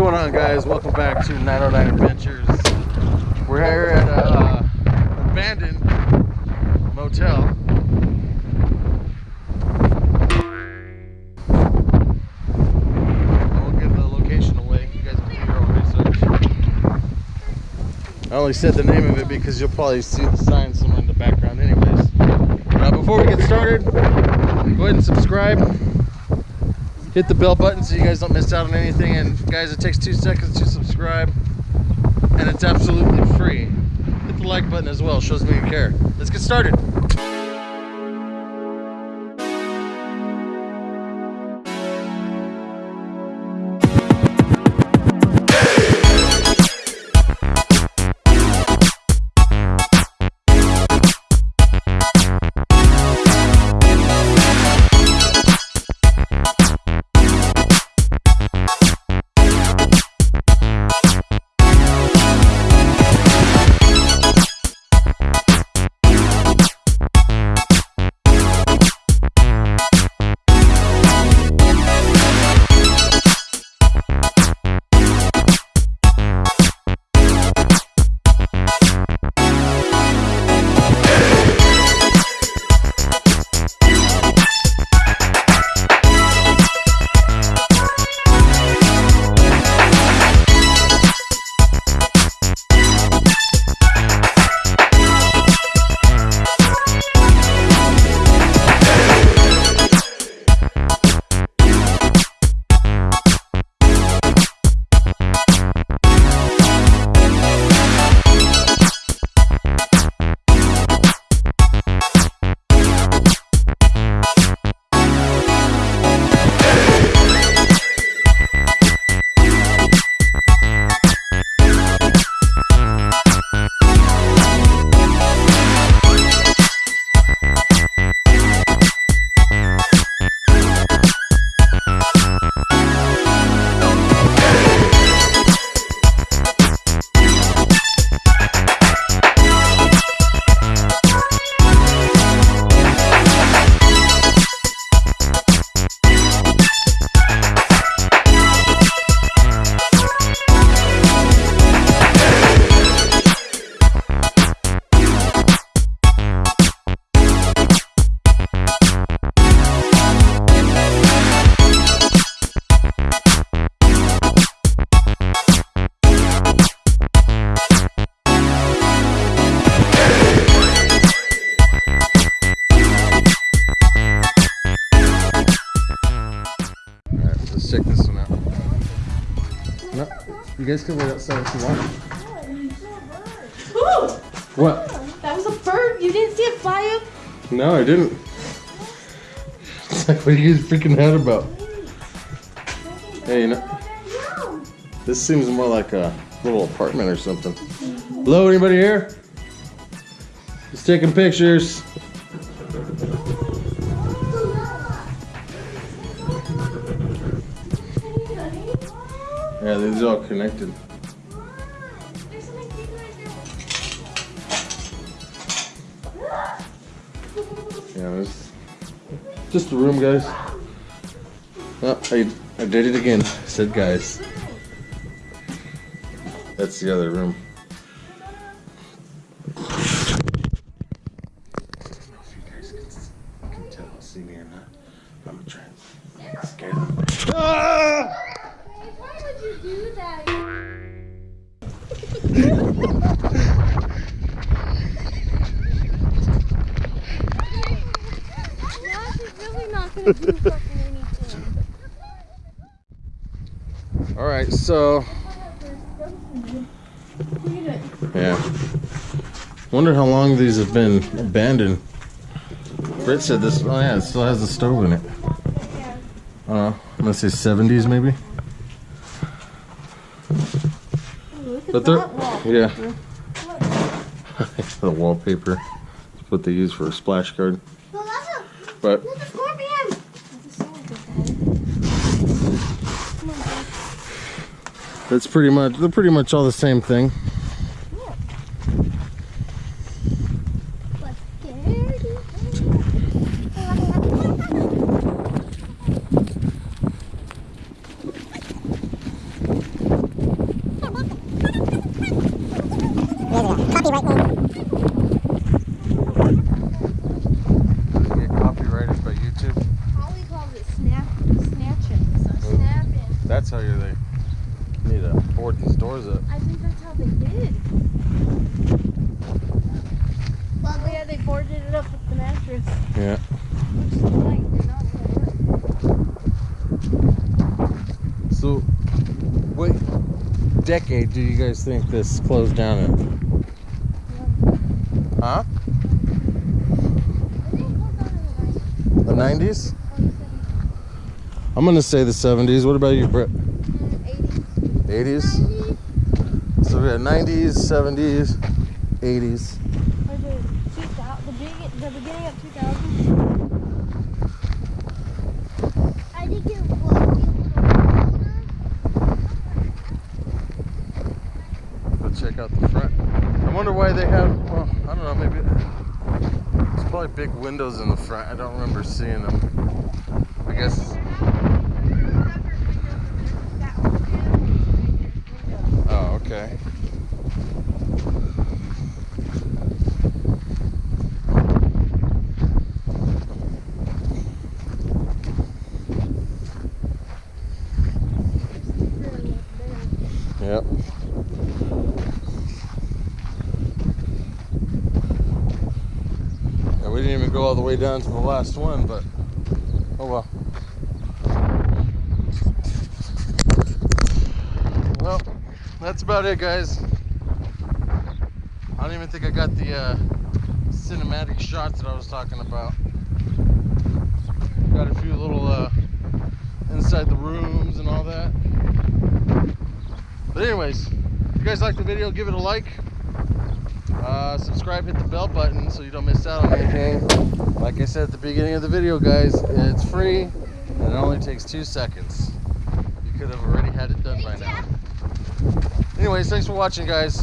going on guys? Welcome back to 909 Adventures. We're here at a uh, abandoned motel. I won't give the location away. You guys can do your own research. I only said the name of it because you'll probably see the sign somewhere in the background anyways. Now before we get started, go ahead and subscribe hit the bell button so you guys don't miss out on anything. And guys it takes two seconds to subscribe and it's absolutely free. Hit the like button as well. Shows me you care. Let's get started let's check this one out. No, you guys can wait outside if you want. Ooh, What? that was a bird. You didn't see it fly up? No, I didn't. It's like, what are you guys freaking out about? Hey, you know, this seems more like a little apartment or something. Hello, anybody here? Just taking pictures. Yeah, these are all connected. Yeah, it's just a room, guys. Oh, I, I did it again. I said guys. That's the other room. I All right, so yeah. Wonder how long these have been abandoned. Britt said this. Oh yeah, it still has a stove in it. I don't know. I'm gonna say 70s maybe. But they're yeah. the wallpaper. That's what they use for a splash guard. Well, that's a, But That's pretty much, they're pretty much all the same thing. Copyright name. Need to board these doors up. I think that's how they did. Well, yeah, they boarded it up with the mattress. Yeah. Which is like, they're not gonna work. So, what decade do you guys think this closed down in? Huh? I think it goes down in The 90s? the 90s I'm gonna say the 70s. What about you, Brett? Or 80s. 80s? 90s So we got 90s, 70s, 80s. or the 2000, the, big, beginning of 2000s. I think it was. Check out the front. I wonder why they have, well, I don't know, maybe it's probably big windows in the front. I don't remember seeing them. I guess, oh, okay. Yep. Yeah, we didn't even go all the way down to the last one, but oh well. Well, that's about it, guys. I don't even think I got the uh, cinematic shots that I was talking about. Got a few little uh, inside the rooms and all that. But anyways, if you guys like the video, give it a like. Subscribe, hit the bell button so you don't miss out on anything. Like I said at the beginning of the video, guys, it's free and it only takes two seconds. You could have already had it done by now. Anyways, thanks for watching, guys.